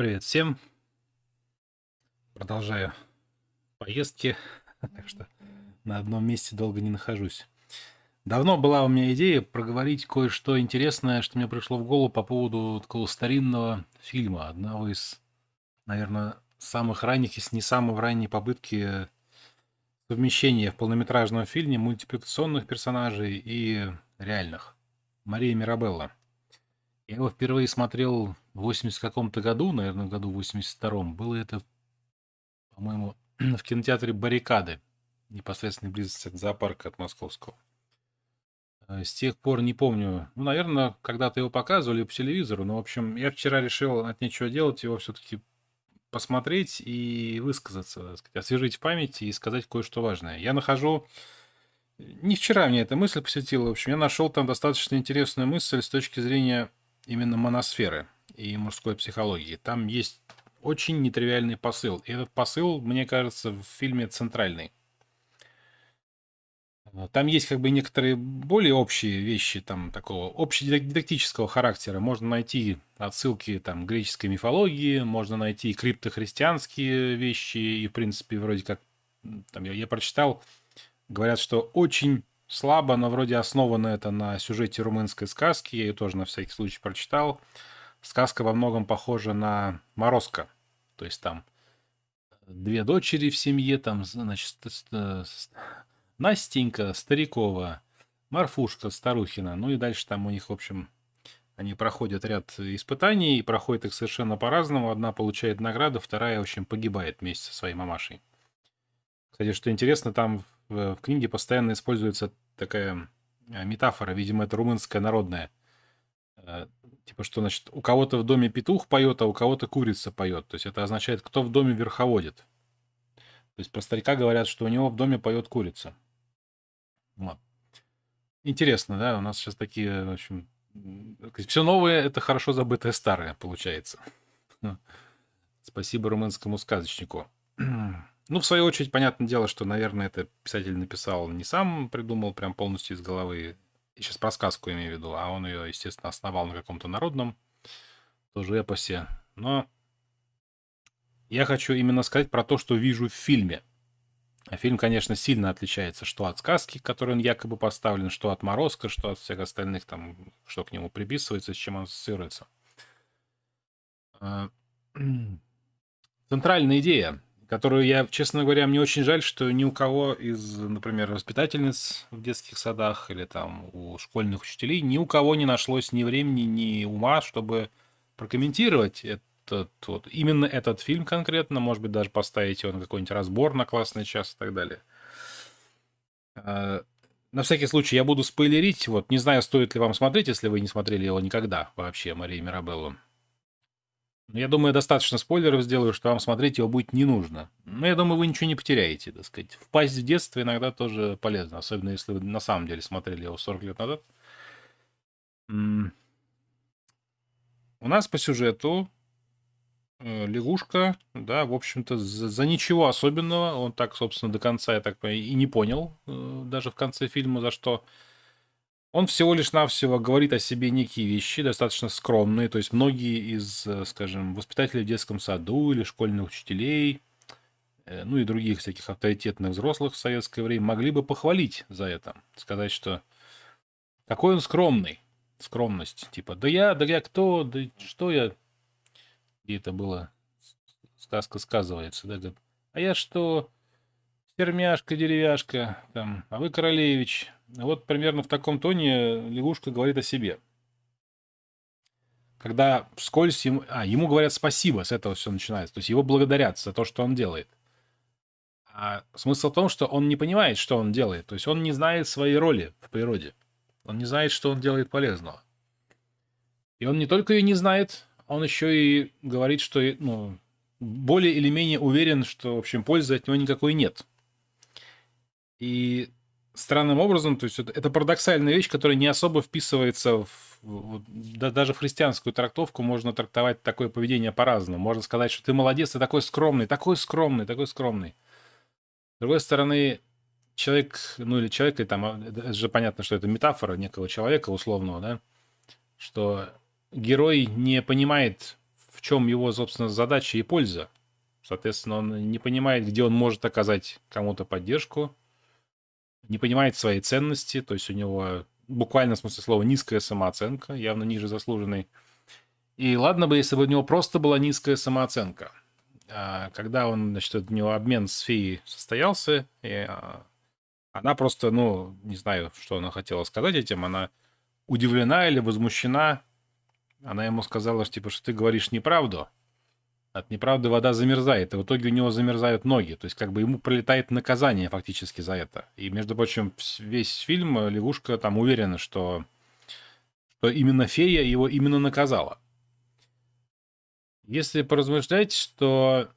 Привет всем. Продолжаю поездки, так что на одном месте долго не нахожусь. Давно была у меня идея проговорить кое-что интересное, что мне пришло в голову по поводу такого старинного фильма, одного из, наверное, самых ранних, если не самой ранней попытки совмещения в полнометражном фильме мультипликационных персонажей и реальных. Мария Мирабелла. Я его впервые смотрел в 80 каком-то году, наверное, году 82-м. Было это, по-моему, в кинотеатре «Баррикады», непосредственной близости от зоопарка от московского. А с тех пор не помню. Ну, наверное, когда-то его показывали по телевизору. Но, в общем, я вчера решил от нечего делать его все-таки посмотреть и высказаться, так сказать, освежить в памяти и сказать кое-что важное. Я нахожу... Не вчера мне эта мысль посетила. В общем, я нашел там достаточно интересную мысль с точки зрения именно моносферы и мужской психологии. Там есть очень нетривиальный посыл. И этот посыл, мне кажется, в фильме центральный. Там есть как бы некоторые более общие вещи, там такого общедидактического характера. Можно найти отсылки там греческой мифологии, можно найти криптохристианские вещи, и в принципе вроде как там я, я прочитал, говорят, что очень слабо, но вроде основано это на сюжете румынской сказки. Я ее тоже на всякий случай прочитал. Сказка во многом похожа на Морозко. То есть там две дочери в семье, там, значит, Настенька Старикова, Марфушка Старухина. Ну и дальше там у них, в общем, они проходят ряд испытаний, и проходят их совершенно по-разному. Одна получает награду, вторая, в общем, погибает вместе со своей мамашей. Кстати, что интересно, там в, в книге постоянно используется такая э, метафора, видимо, это румынская народная. Типа, что, значит, у кого-то в доме петух поет, а у кого-то курица поет. То есть это означает, кто в доме верховодит. То есть про старика говорят, что у него в доме поет курица. Вот. Интересно, да? У нас сейчас такие, в общем, все новое это хорошо забытое старое, получается. Спасибо румынскому сказочнику. Ну, в свою очередь, понятное дело, что, наверное, это писатель написал не сам, придумал прям полностью из головы. Я сейчас про сказку имею в виду, а он ее, естественно, основал на каком-то народном, тоже эпосе. Но я хочу именно сказать про то, что вижу в фильме. А фильм, конечно, сильно отличается что от сказки, которой он якобы поставлен, что от Морозка, что от всех остальных, там, что к нему приписывается, с чем он ассоциируется. А, центральная идея которую я, честно говоря, мне очень жаль, что ни у кого из, например, воспитательниц в детских садах или там у школьных учителей, ни у кого не нашлось ни времени, ни ума, чтобы прокомментировать этот вот, именно этот фильм конкретно, может быть, даже поставить его на какой-нибудь разбор на классный час и так далее. А, на всякий случай я буду спойлерить, вот, не знаю, стоит ли вам смотреть, если вы не смотрели его никогда вообще, Мария Мирабеллу. Я думаю, достаточно спойлеров сделаю, что вам смотреть его будет не нужно. Но я думаю, вы ничего не потеряете, так сказать. Впасть в детство иногда тоже полезно, особенно если вы на самом деле смотрели его 40 лет назад. У нас по сюжету э, лягушка, да, в общем-то, за, за ничего особенного, он так, собственно, до конца, я так понимаю, и не понял, э, даже в конце фильма, за что он всего лишь навсего говорит о себе некие вещи, достаточно скромные. То есть многие из, э, скажем, воспитателей в детском саду или школьных учителей, э, ну и других всяких авторитетных взрослых в советское время могли бы похвалить за это. Сказать, что какой он скромный. Скромность. Типа, да я, да я кто, да что я... И это было, сказка сказывается, да, а я что, Термяшка, деревяшка, там, а вы королевич. Вот примерно в таком тоне лягушка говорит о себе. Когда вскользь ему... А, ему говорят спасибо, с этого все начинается. То есть его благодарят за то, что он делает. А смысл в том, что он не понимает, что он делает. То есть он не знает своей роли в природе. Он не знает, что он делает полезного. И он не только ее не знает, он еще и говорит, что ну, более или менее уверен, что, в общем, пользы от него никакой нет. И странным образом, то есть это, это парадоксальная вещь, которая не особо вписывается в, в, да, даже в христианскую трактовку можно трактовать такое поведение по-разному. Можно сказать, что ты молодец, ты такой скромный, такой скромный, такой скромный. С другой стороны, человек, ну или человек, и там, а, это же понятно, что это метафора некого человека условного, да, что герой не понимает, в в чем его, собственно, задача и польза. Соответственно, он не понимает, где он может оказать кому-то поддержку, не понимает своей ценности, то есть у него буквально в смысле слова низкая самооценка, явно ниже заслуженной. И ладно бы, если бы у него просто была низкая самооценка. А когда он, значит, у него обмен с феей состоялся, и а, она просто, ну, не знаю, что она хотела сказать этим, она удивлена или возмущена. Она ему сказала, что, типа, что ты говоришь неправду, от неправды вода замерзает, и в итоге у него замерзают ноги. То есть как бы ему пролетает наказание фактически за это. И, между прочим, весь фильм э, лягушка там уверена, что, что именно фея его именно наказала. Если поразмышлять, что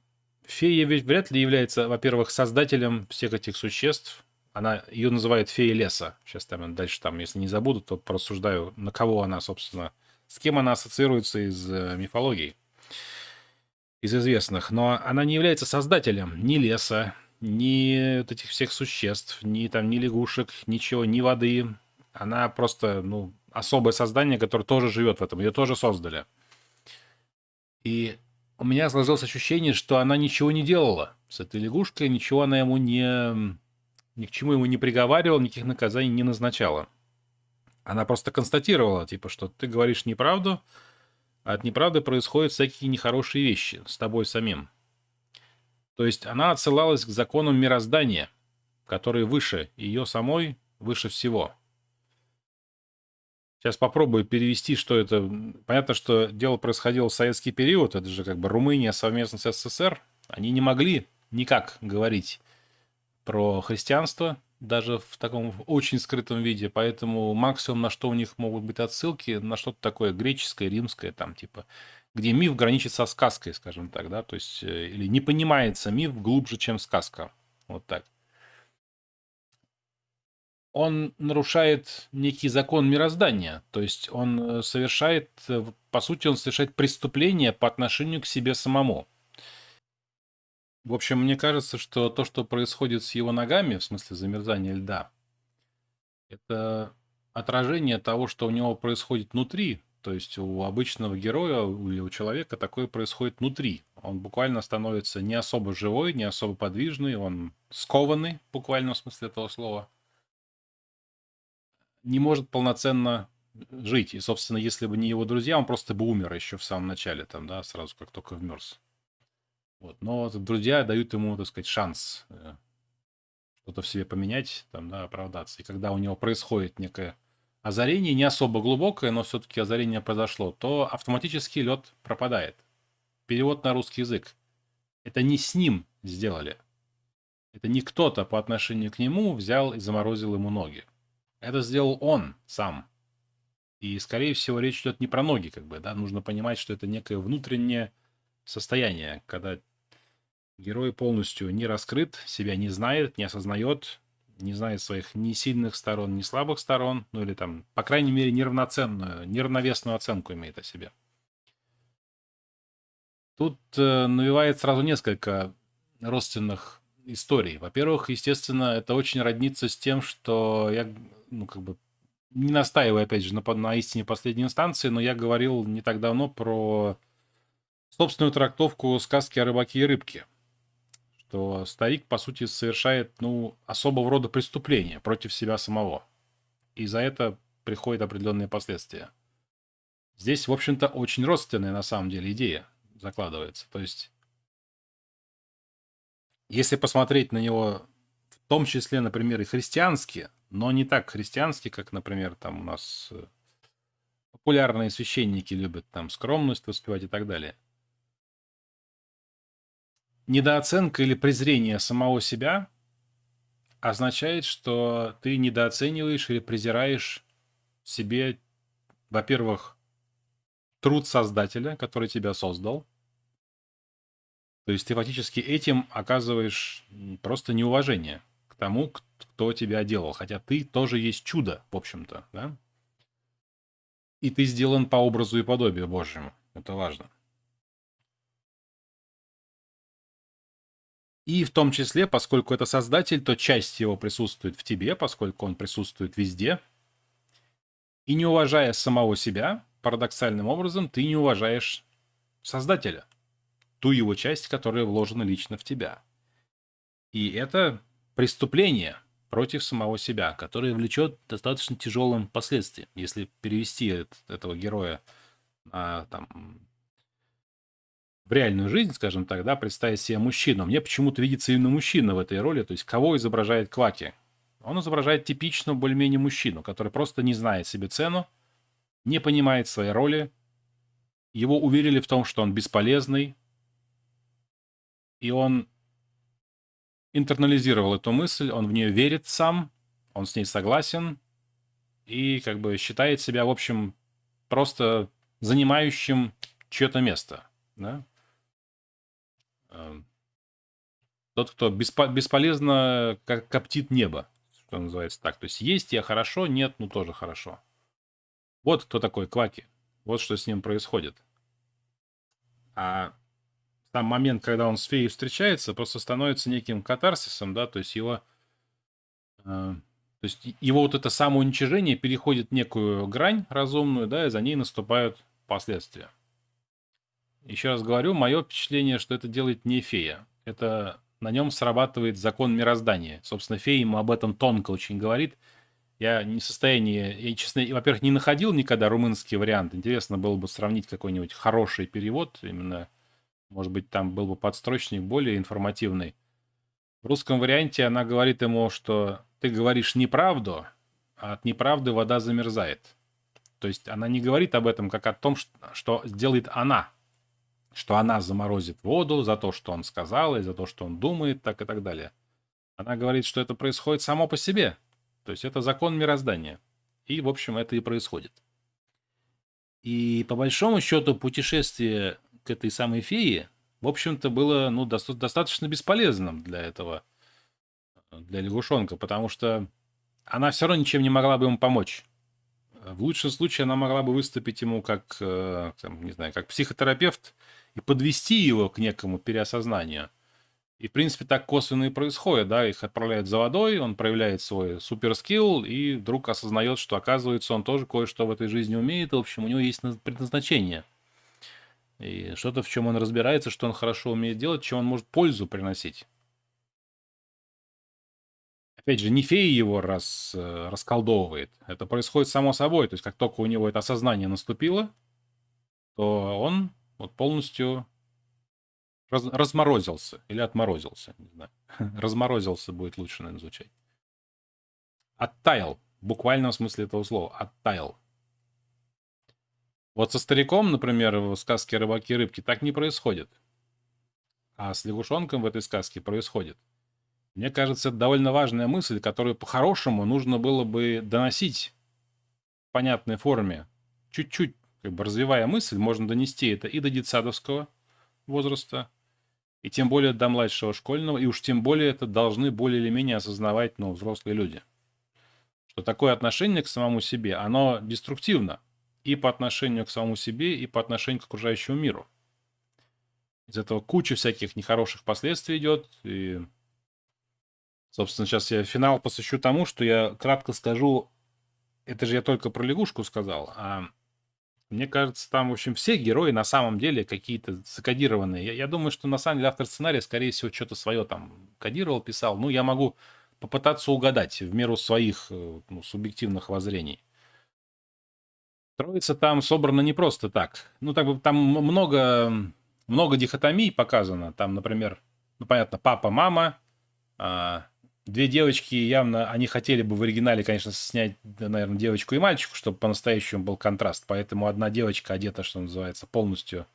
фея ведь вряд ли является, во-первых, создателем всех этих существ. Она ее называют фея леса. Сейчас там дальше там, если не забуду, то порассуждаю, на кого она, собственно, с кем она ассоциируется из э, мифологии из известных, но она не является создателем ни леса, ни вот этих всех существ, ни там, ни лягушек, ничего, ни воды. Она просто, ну, особое создание, которое тоже живет в этом. Ее тоже создали. И у меня сложилось ощущение, что она ничего не делала с этой лягушкой, ничего она ему не... Ни к чему ему не приговаривала, никаких наказаний не назначала. Она просто констатировала, типа, что ты говоришь неправду, от неправды происходят всякие нехорошие вещи с тобой самим. То есть она отсылалась к законам мироздания, которые выше ее самой, выше всего. Сейчас попробую перевести, что это. Понятно, что дело происходило в советский период, это же как бы Румыния совместно с СССР. Они не могли никак говорить про христианство, даже в таком очень скрытом виде, поэтому максимум, на что у них могут быть отсылки, на что-то такое греческое, римское, там, типа, где миф граничит со сказкой, скажем так, да, то есть, э, или не понимается миф глубже, чем сказка, вот так. Он нарушает некий закон мироздания, то есть он э, совершает, э, по сути, он совершает преступление по отношению к себе самому. В общем, мне кажется, что то, что происходит с его ногами, в смысле замерзания льда, это отражение того, что у него происходит внутри. То есть у обычного героя или у человека такое происходит внутри. Он буквально становится не особо живой, не особо подвижный, он скованный, буквально в смысле этого слова. Не может полноценно жить. И, собственно, если бы не его друзья, он просто бы умер еще в самом начале, там, да, сразу как только вмерз. Вот. Но друзья дают ему, так сказать, шанс э, что-то в себе поменять, там, да, оправдаться. И когда у него происходит некое озарение, не особо глубокое, но все-таки озарение произошло, то автоматически лед пропадает. Перевод на русский язык. Это не с ним сделали. Это не кто-то по отношению к нему взял и заморозил ему ноги. Это сделал он сам. И, скорее всего, речь идет не про ноги, как бы, да, нужно понимать, что это некое внутреннее состояние, когда Герой полностью не раскрыт, себя не знает, не осознает, не знает своих ни сильных сторон, ни слабых сторон, ну или там, по крайней мере, неравноценную, неравновесную оценку имеет о себе. Тут э, навевает сразу несколько родственных историй. Во-первых, естественно, это очень роднится с тем, что я, ну, как бы, не настаиваю, опять же, на, на истине последней инстанции, но я говорил не так давно про собственную трактовку сказки о рыбаке и рыбке что старик, по сути, совершает, ну, особого рода преступление против себя самого. И за это приходят определенные последствия. Здесь, в общем-то, очень родственная на самом деле идея закладывается. То есть, если посмотреть на него, в том числе, например, и христиански, но не так христиански, как, например, там у нас э, популярные священники любят там скромность воспевать и так далее – недооценка или презрение самого себя означает, что ты недооцениваешь или презираешь себе, во-первых, труд создателя, который тебя создал. То есть ты фактически этим оказываешь просто неуважение к тому, кто тебя делал. Хотя ты тоже есть чудо, в общем-то, да? И ты сделан по образу и подобию Божьему. Это важно. И в том числе, поскольку это создатель, то часть его присутствует в тебе, поскольку он присутствует везде. И не уважая самого себя, парадоксальным образом, ты не уважаешь Создателя. Ту его часть, которая вложена лично в тебя. И это преступление против самого себя, которое влечет достаточно тяжелым последствиям. Если перевести этого героя на, там, в реальную жизнь, скажем так, да, представить себе мужчину. Мне почему-то видится именно мужчина в этой роли. То есть кого изображает Кваки? Он изображает типичного более-менее мужчину, который просто не знает себе цену, не понимает своей роли. Его уверили в том, что он бесполезный, и он интернализировал эту мысль, он в нее верит сам, он с ней согласен и как бы считает себя, в общем, просто занимающим чье-то место. Да? Эм, тот, кто беспо бесполезно как коптит небо, что называется так. То есть есть я хорошо, нет, ну тоже хорошо. Вот кто такой Кваки. Вот что с ним происходит. А сам момент, когда он с феей встречается, просто становится неким катарсисом, да, то есть его... Э, то есть его вот это самоуничижение переходит некую грань разумную, да, и за ней наступают последствия. Еще раз говорю, мое впечатление, что это делает не фея. Это на нем срабатывает закон мироздания. Собственно, фея ему об этом тонко очень говорит. Я не в состоянии, я, честно, во-первых, не находил никогда румынский вариант. Интересно было бы сравнить какой-нибудь хороший перевод, именно, может быть, там был бы подстрочник более информативный. В русском варианте она говорит ему, что ты говоришь неправду, а от неправды вода замерзает. То есть она не говорит об этом как о том, что сделает она, что она заморозит воду за то, что он сказал, и за то, что он думает, так и так далее. Она говорит, что это происходит само по себе. То есть это закон мироздания. И, в общем, это и происходит. И по большому счету путешествие к этой самой фее, в общем-то, было ну, доста- достаточно бесполезным для этого, для лягушонка, потому что она все равно ничем не могла бы ему помочь. В лучшем случае она могла бы выступить ему как, э, там, не знаю, как психотерапевт и подвести его к некому переосознанию. И, в принципе, так косвенно и происходит, да, их отправляют за водой, он проявляет свой суперскилл и вдруг осознает, что, оказывается, он тоже кое-что в этой жизни умеет, и, в общем, у него есть предназначение. И что-то, в чем он разбирается, что он хорошо умеет делать, чем он может пользу приносить. Опять же, не фея его рас, э, расколдовывает. Это происходит само собой. То есть, как только у него это осознание наступило, то он вот полностью раз, разморозился или отморозился, не знаю. разморозился будет лучше, наверное, звучать. Оттаял, в буквальном смысле этого слова, оттаял. Вот со стариком, например, в сказке «Рыбаки и рыбки» так не происходит. А с лягушонком в этой сказке происходит. Мне кажется, это довольно важная мысль, которую по-хорошему нужно было бы доносить в понятной форме. Чуть-чуть как бы развивая мысль, можно донести это и до детсадовского возраста, и тем более до младшего школьного, и уж тем более это должны более или менее осознавать ну, взрослые люди. Что такое отношение к самому себе, оно деструктивно и по отношению к самому себе, и по отношению к окружающему миру. Из этого куча всяких нехороших последствий идет, и, собственно, сейчас я финал посвящу тому, что я кратко скажу, это же я только про лягушку сказал, а мне кажется, там, в общем, все герои на самом деле какие-то закодированные. Я, я думаю, что на самом деле автор сценария, скорее всего, что-то свое там кодировал, писал. Ну, я могу попытаться угадать в меру своих э, ну, субъективных воззрений. Троица там собрана не просто так. Ну, так бы там много, много дихотомий показано. Там, например, ну, понятно, папа, мама, а, Две девочки явно, они хотели бы в оригинале, конечно, снять, наверное, девочку и мальчику, чтобы по-настоящему был контраст. Поэтому одна девочка одета, что называется, полностью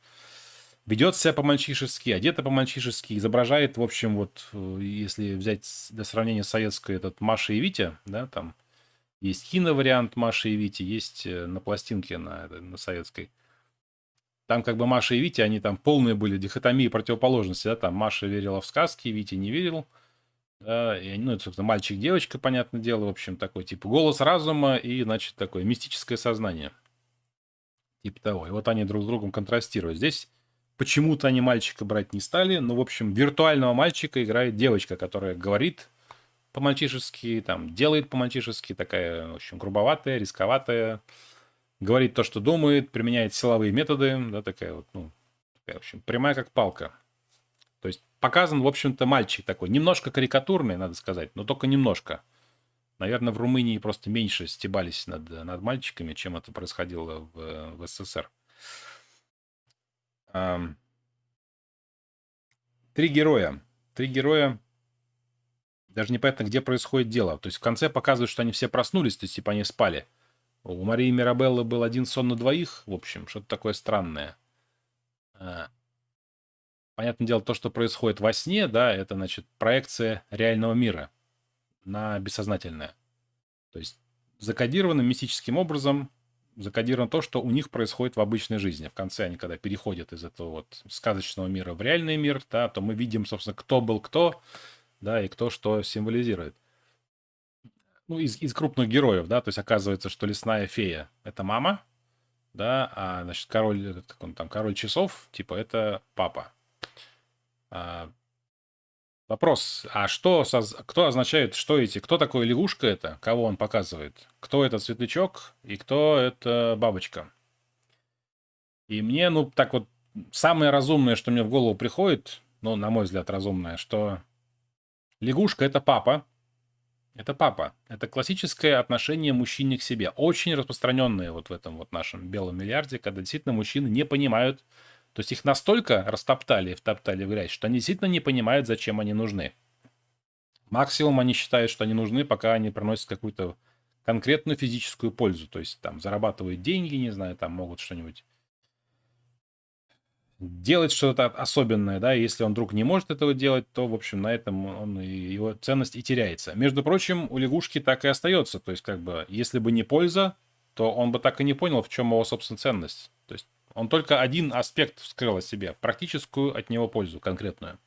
ведет себя по-мальчишески, одета по-мальчишески, изображает, в общем, вот, э, если взять для сравнения советской этот Маша и Витя, да, там есть киновариант Маши и Вити, есть э, на пластинке на, на советской. Там как бы Маша и Витя, они там полные были дихотомии противоположности, да, там Маша верила в сказки, Витя не верил. Да, и, ну, это, собственно, мальчик-девочка, понятное дело, в общем, такой, типа, голос разума и, значит, такое мистическое сознание. Типа того. И вот они друг с другом контрастируют. Здесь почему-то они мальчика брать не стали, но, в общем, виртуального мальчика играет девочка, которая говорит по-мальчишески, там, делает по-мальчишески, такая, в общем, грубоватая, рисковатая, говорит то, что думает, применяет силовые методы, да, такая вот, ну, В общем, прямая как палка. Показан, в общем-то, мальчик такой. Немножко карикатурный, надо сказать, но только немножко. Наверное, в Румынии просто меньше стебались над, над мальчиками, чем это происходило в, в СССР. Три героя. Три героя. Даже непонятно, где происходит дело. То есть в конце показывают, что они все проснулись, то есть типа они спали. У Марии Мирабеллы был один сон на двоих, в общем, что-то такое странное. Понятное дело, то, что происходит во сне, да, это, значит, проекция реального мира на бессознательное. То есть закодировано мистическим образом, закодировано то, что у них происходит в обычной жизни. В конце они, когда переходят из этого вот сказочного мира в реальный мир, да, то мы видим, собственно, кто был кто, да, и кто что символизирует. Ну, из, из крупных героев, да, то есть оказывается, что лесная фея — это мама, да, а, значит, король, как он там, король часов, типа, это папа. А, вопрос, а что, кто означает, что эти, кто такой лягушка это, кого он показывает? Кто это светлячок и кто это бабочка? И мне, ну, так вот, самое разумное, что мне в голову приходит, ну, на мой взгляд, разумное, что лягушка — это папа, это папа. Это классическое отношение мужчины к себе. Очень распространенное вот в этом вот нашем белом миллиарде, когда действительно мужчины не понимают, то есть их настолько растоптали, втоптали в грязь, что они действительно не понимают, зачем они нужны. Максимум они считают, что они нужны, пока они приносят какую-то конкретную физическую пользу. То есть там зарабатывают деньги, не знаю, там могут что-нибудь делать что-то особенное, да, если он вдруг не может этого делать, то, в общем, на этом он, его ценность и теряется. Между прочим, у лягушки так и остается, то есть, как бы, если бы не польза, то он бы так и не понял, в чем его, собственно, ценность. То есть, он только один аспект вскрыл о себе, практическую от него пользу конкретную.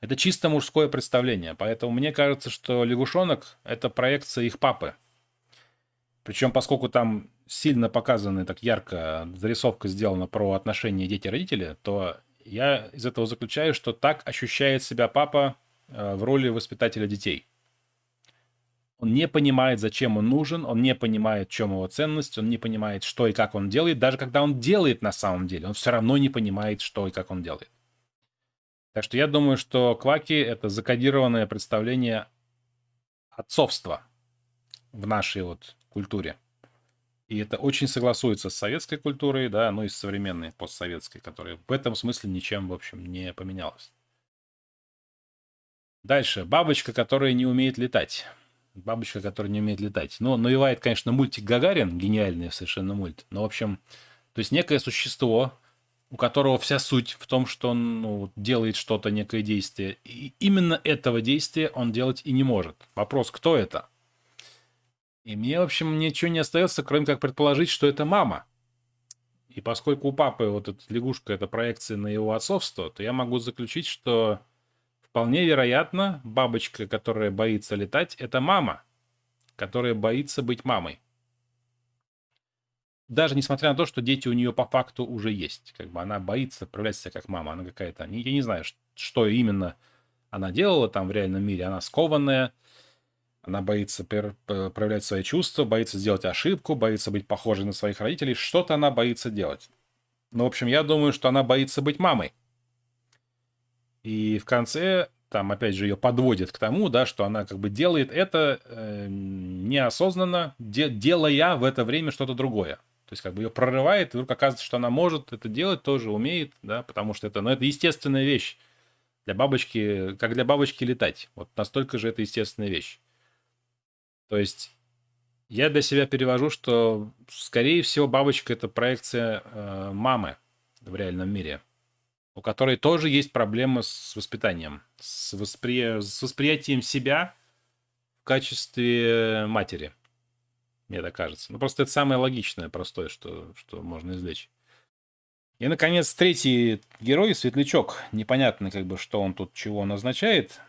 Это чисто мужское представление, поэтому мне кажется, что лягушонок – это проекция их папы. Причем, поскольку там сильно показаны, так ярко зарисовка сделана про отношения дети-родители, то я из этого заключаю, что так ощущает себя папа э, в роли воспитателя детей. Он не понимает, зачем он нужен, он не понимает, в чем его ценность, он не понимает, что и как он делает. Даже когда он делает на самом деле, он все равно не понимает, что и как он делает. Так что я думаю, что кваки — это закодированное представление отцовства в нашей вот культуре. И это очень согласуется с советской культурой, да, ну и с современной постсоветской, которая в этом смысле ничем, в общем, не поменялась. Дальше. Бабочка, которая не умеет летать. Бабочка, которая не умеет летать. Ну, навевает, конечно, мультик Гагарин, гениальный совершенно мульт. Но, в общем, то есть некое существо, у которого вся суть в том, что он ну, делает что-то, некое действие. И именно этого действия он делать и не может. Вопрос, кто это? И мне, в общем, ничего не остается, кроме как предположить, что это мама. И поскольку у папы вот эта лягушка — это проекция на его отцовство, то я могу заключить, что вполне вероятно, бабочка, которая боится летать, это мама, которая боится быть мамой. Даже несмотря на то, что дети у нее по факту уже есть. Как бы она боится проявлять себя как мама. Она какая-то... Я не знаю, что именно она делала там в реальном мире. Она скованная, она боится проявлять свои чувства, боится сделать ошибку, боится быть похожей на своих родителей. Что-то она боится делать. Ну, в общем, я думаю, что она боится быть мамой. И в конце, там, опять же, ее подводит к тому, да, что она как бы делает это э, неосознанно, де делая в это время что-то другое. То есть как бы ее прорывает, и вдруг оказывается, что она может это делать, тоже умеет, да, потому что это, ну, это естественная вещь. Для бабочки, как для бабочки летать. Вот настолько же это естественная вещь. То есть я для себя перевожу, что, скорее всего, бабочка — это проекция э, мамы в реальном мире, у которой тоже есть проблемы с воспитанием, с, воспри... с восприятием себя в качестве матери, мне так кажется. Ну, просто это самое логичное, простое, что, что можно извлечь. И, наконец, третий герой, Светлячок. Непонятно, как бы, что он тут, чего он означает.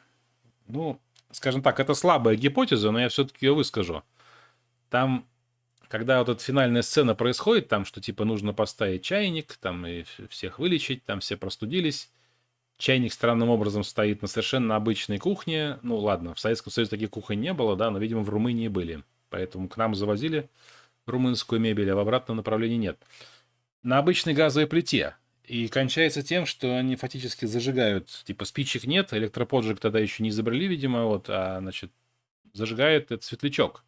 Ну, скажем так, это слабая гипотеза, но я все-таки ее выскажу. Там, когда вот эта финальная сцена происходит, там, что типа нужно поставить чайник, там, и всех вылечить, там все простудились. Чайник странным образом стоит на совершенно обычной кухне. Ну, ладно, в Советском Союзе таких кухонь не было, да, но, видимо, в Румынии были. Поэтому к нам завозили румынскую мебель, а в обратном направлении нет. На обычной газовой плите. И кончается тем, что они фактически зажигают, типа спичек нет, электроподжиг тогда еще не изобрели, видимо, вот, а, значит, зажигает этот светлячок.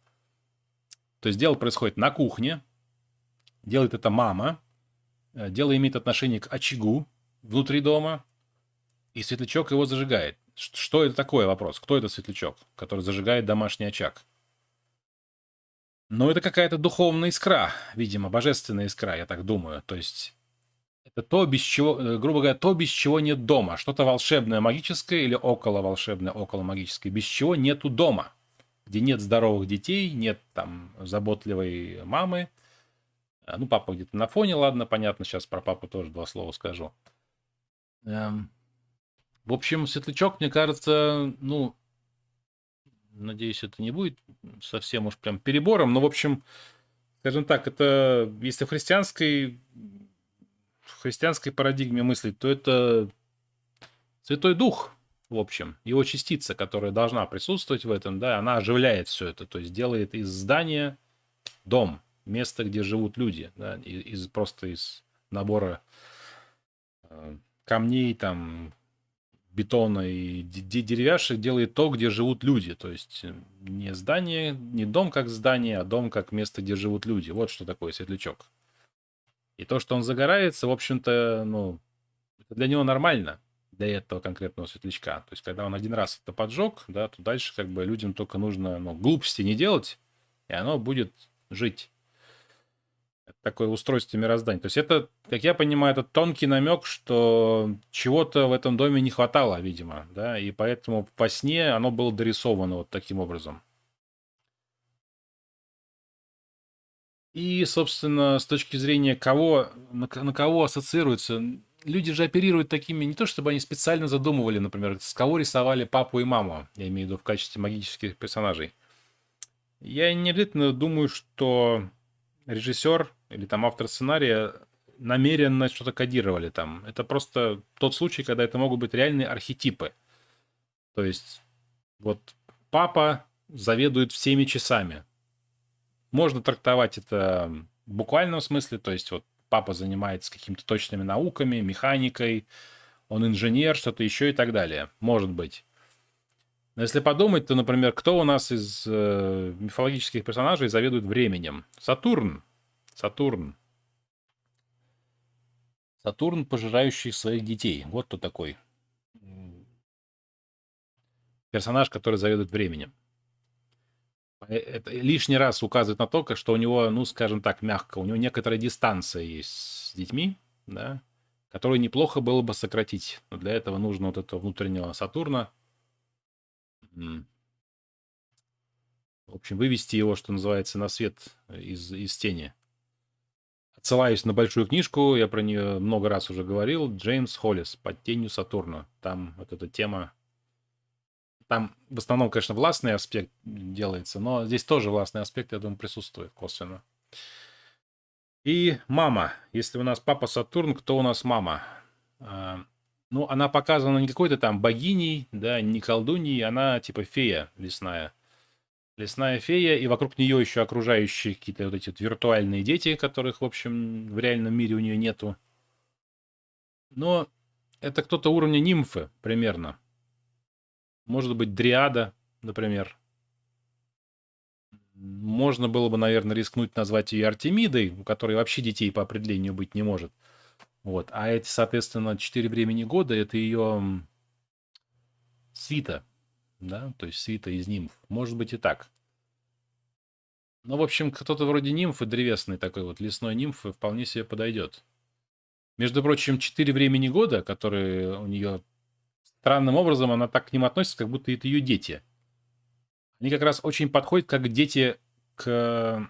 То есть дело происходит на кухне, делает это мама, э, дело имеет отношение к очагу внутри дома, и светлячок его зажигает. Что это такое вопрос? Кто это светлячок, который зажигает домашний очаг? Ну, это какая-то духовная искра, видимо, божественная искра, я так думаю. То есть это то, без чего, э, грубо говоря, то, без чего нет дома. Что-то волшебное, магическое или около волшебное, около магическое, без чего нету дома. Где нет здоровых детей, нет там заботливой мамы. А, ну, папа где-то на фоне, ладно, понятно, сейчас про папу тоже два слова скажу. Эм, в общем, светлячок, мне кажется, ну, надеюсь, это не будет совсем уж прям перебором, но, в общем, скажем так, это, если в христианской, в христианской парадигме мыслить, то это Святой Дух, в общем, его частица, которая должна присутствовать в этом, да, она оживляет все это, то есть делает из здания дом, место, где живут люди, да, из, просто из набора э, камней, там, бетона и деревяшек делает то, где живут люди. То есть э, не здание, не дом как здание, а дом как место, где живут люди. Вот что такое светлячок. И то, что он загорается, в общем-то, ну, для него нормально, для этого конкретного светлячка. То есть, когда он один раз это поджег, да, то дальше как бы людям только нужно ну, глупости не делать, и оно будет жить такое устройство мироздания. То есть это, как я понимаю, это тонкий намек, что чего-то в этом доме не хватало, видимо, да, и поэтому по сне оно было дорисовано вот таким образом. И, собственно, с точки зрения кого, на, на кого ассоциируется, люди же оперируют такими, не то чтобы они специально задумывали, например, с кого рисовали папу и маму, я имею в виду в качестве магических персонажей. Я не обязательно думаю, что режиссер или там автор сценария намеренно что-то кодировали там. Это просто тот случай, когда это могут быть реальные архетипы. То есть вот папа заведует всеми часами. Можно трактовать это в буквальном смысле, то есть вот папа занимается какими-то точными науками, механикой, он инженер, что-то еще и так далее. Может быть. Но если подумать, то, например, кто у нас из э, мифологических персонажей заведует временем? Сатурн. Сатурн. Сатурн, пожирающий своих детей. Вот кто такой. Персонаж, который заведует временем. Э, это лишний раз указывает на то, что у него, ну, скажем так, мягко, у него некоторая дистанция есть с детьми, да, которую неплохо было бы сократить. Но для этого нужно вот этого внутреннего Сатурна, в общем, вывести его, что называется, на свет из, из тени. Отсылаюсь на большую книжку, я про нее много раз уже говорил, Джеймс Холлис «Под тенью Сатурна». Там вот эта тема, там в основном, конечно, властный аспект делается, но здесь тоже властный аспект, я думаю, присутствует косвенно. И мама. Если у нас папа Сатурн, кто у нас мама? А, ну, она показана не какой-то там богиней, да, не колдуньей, она типа фея лесная. Лесная фея, и вокруг нее еще окружающие какие-то вот эти вот виртуальные дети, которых, в общем, в реальном мире у нее нету. Но это кто-то уровня нимфы примерно. Может быть, дриада, например. Можно было бы, наверное, рискнуть назвать ее Артемидой, у которой вообще детей по определению быть не может. Вот. А эти, соответственно, четыре времени года это ее свита, да, то есть свита из нимф. Может быть и так. Ну, в общем, кто-то вроде нимфы, древесной такой вот лесной нимфы, вполне себе подойдет. Между прочим, четыре времени года, которые у нее странным образом, она так к ним относится, как будто это ее дети. Они как раз очень подходят как дети к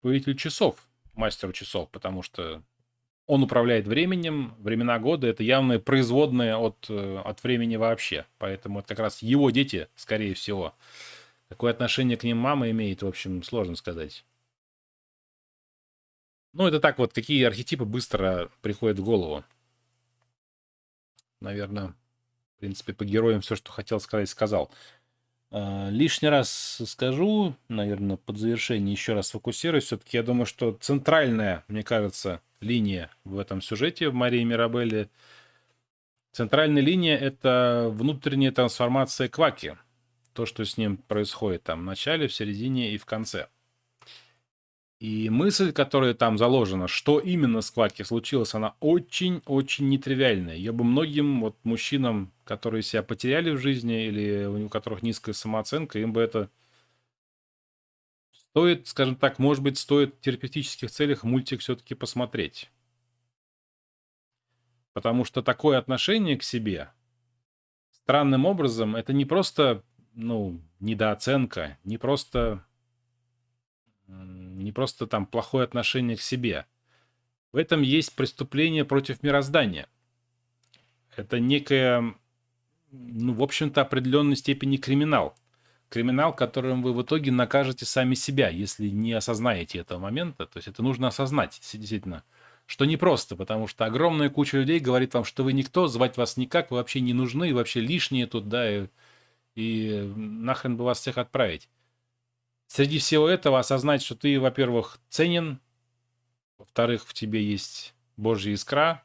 повелителю часов, мастеру часов, потому что он управляет временем, времена года это явно производные от, э, от времени вообще. Поэтому это как раз его дети, скорее всего. Какое отношение к ним мама имеет, в общем, сложно сказать. Ну, это так вот, какие архетипы быстро приходят в голову. Наверное, в принципе, по героям все, что хотел сказать, сказал. А, лишний раз скажу, наверное, под завершение еще раз фокусируюсь. Все-таки я думаю, что центральная, мне кажется, линия в этом сюжете в Марии Мирабелле, центральная линия — это внутренняя трансформация Кваки. То, что с ним происходит там в начале, в середине и в конце. И мысль, которая там заложена, что именно с Кваки случилось, она очень-очень нетривиальная. Я бы многим вот мужчинам, которые себя потеряли в жизни или у которых низкая самооценка, им бы это стоит, скажем так, может быть, стоит в терапевтических целях мультик все-таки посмотреть. Потому что такое отношение к себе странным образом это не просто, ну, недооценка, не просто не просто там плохое отношение к себе. В этом есть преступление против мироздания. Это некая, ну, в общем-то, определенной степени криминал. Криминал, которым вы в итоге накажете сами себя, если не осознаете этого момента. То есть это нужно осознать, действительно, что непросто, потому что огромная куча людей говорит вам, что вы никто, звать вас никак, вы вообще не нужны, вообще лишние тут, да, и, и нахрен бы вас всех отправить среди всего этого осознать, что ты, во-первых, ценен, во-вторых, в тебе есть Божья искра,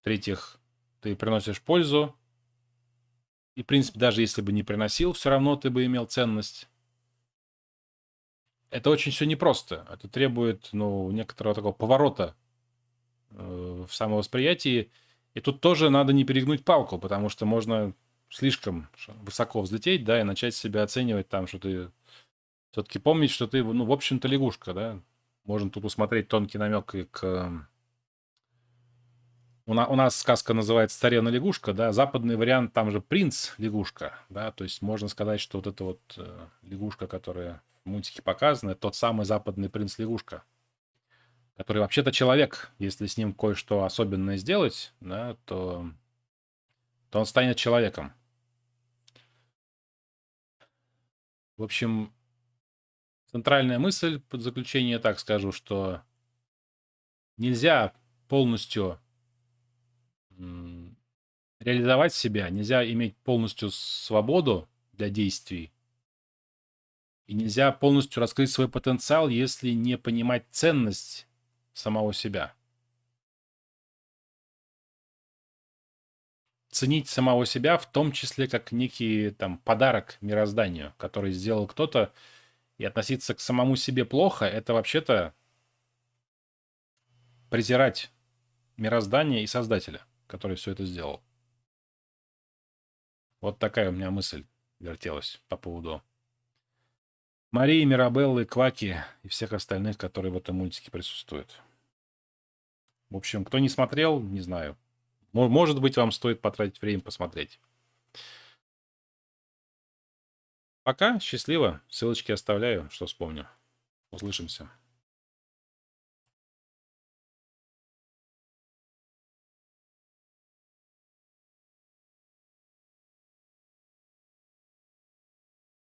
в-третьих, ты приносишь пользу, и, в принципе, даже если бы не приносил, все равно ты бы имел ценность. Это очень все непросто. Это требует, ну, некоторого такого поворота э, в самовосприятии. И тут тоже надо не перегнуть палку, потому что можно слишком высоко взлететь, да, и начать себя оценивать там, что ты все-таки помнить, что ты, ну, в общем-то, лягушка, да? Можно тут усмотреть тонкий намек и к... Эм, у, на, у нас сказка называется «Царевна лягушка», да? Западный вариант, там же принц лягушка, да? То есть можно сказать, что вот эта вот э, лягушка, которая в мультике показана, тот самый западный принц лягушка, который вообще-то человек. Если с ним кое-что особенное сделать, да, то, то он станет человеком. В общем, центральная мысль под заключение так скажу, что нельзя полностью реализовать себя, нельзя иметь полностью свободу для действий, и нельзя полностью раскрыть свой потенциал, если не понимать ценность самого себя. Ценить самого себя в том числе как некий там подарок мирозданию, который сделал кто-то, и относиться к самому себе плохо, это вообще-то презирать мироздание и Создателя, который все это сделал. Вот такая у меня мысль вертелась по поводу Марии, Мирабеллы, Кваки и всех остальных, которые в этом мультике присутствуют. В общем, кто не смотрел, не знаю. Может быть, вам стоит потратить время посмотреть. Пока, счастливо. Ссылочки оставляю, что вспомню. Услышимся.